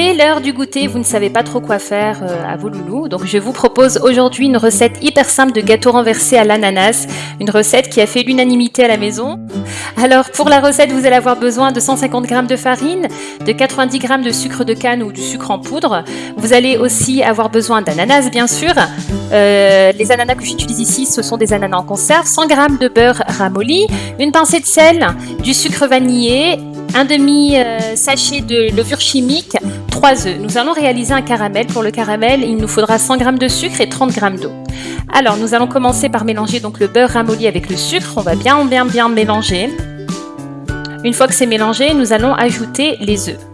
C'est l'heure du goûter, vous ne savez pas trop quoi faire euh, à vos loulous. Donc je vous propose aujourd'hui une recette hyper simple de gâteau renversé à l'ananas. Une recette qui a fait l'unanimité à la maison. Alors pour la recette, vous allez avoir besoin de 150 g de farine, de 90 g de sucre de canne ou du sucre en poudre. Vous allez aussi avoir besoin d'ananas bien sûr. Euh, les ananas que j'utilise ici, ce sont des ananas en conserve. 100 g de beurre ramolli, une pincée de sel, du sucre vanillé, un demi euh, sachet de levure chimique, 3 œufs. Nous allons réaliser un caramel. Pour le caramel, il nous faudra 100 g de sucre et 30 g d'eau. Alors, nous allons commencer par mélanger donc le beurre ramolli avec le sucre. On va bien, bien, bien mélanger. Une fois que c'est mélangé, nous allons ajouter les œufs.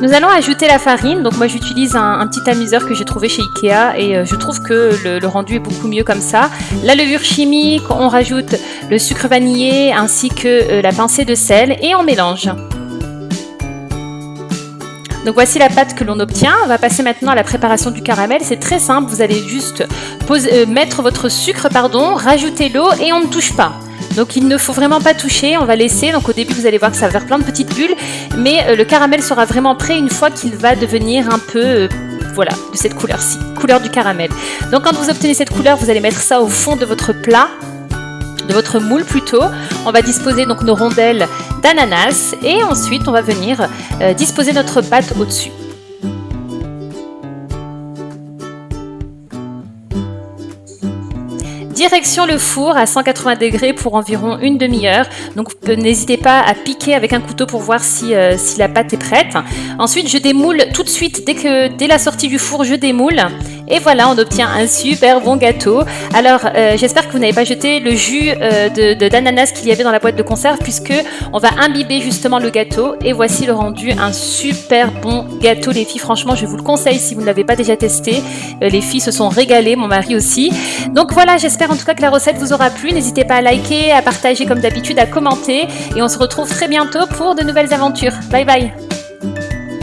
Nous allons ajouter la farine. Donc moi j'utilise un, petit amuseur que j'ai trouvé chez Ikea et euh, je trouve que le, rendu est beaucoup mieux comme ça. La levure chimique, on rajoute le sucre vanillé ainsi que euh, la pincée de sel et on mélange. Donc voici la pâte que l'on obtient. On va passer maintenant à la préparation du caramel. C'est très simple. Vous allez juste euh, mettre votre sucre, pardon, rajouter l'eau et on ne touche pas. Donc il ne faut vraiment pas toucher, on va laisser. Donc au début vous allez voir que ça va faire plein de petites bulles, mais euh, le caramel sera vraiment prêt une fois qu'il va devenir un peu... Euh, voilà, de cette couleur-ci, couleur du caramel. Donc quand vous obtenez cette couleur, vous allez mettre ça au fond de votre plat, de votre moule plutôt. On va disposer donc nos rondelles d'ananas et ensuite on va venir euh, disposer notre pâte au-dessus. Direction le four à 180 degrés pour environ une demi-heure. Donc n'hésitez pas à piquer avec un couteau pour voir si, euh, si la pâte est prête. Ensuite, je démoule tout de suite. Dès, que, dès la sortie du four, je démoule. Et voilà, on obtient un super bon gâteau. Alors, euh, j'espère que vous n'avez pas jeté le jus euh, de d'ananas qu'il y avait dans la boîte de conserve puisque on va imbiber justement le gâteau. Et voici le rendu, un super bon gâteau les filles. Franchement, je vous le conseille si vous ne l'avez pas déjà testé. Euh, les filles se sont régalées, mon mari aussi. Donc voilà, j'espère en tout cas que la recette vous aura plu. N'hésitez pas à liker, à partager comme d'habitude, à commenter. Et on se retrouve très bientôt pour de nouvelles aventures. Bye bye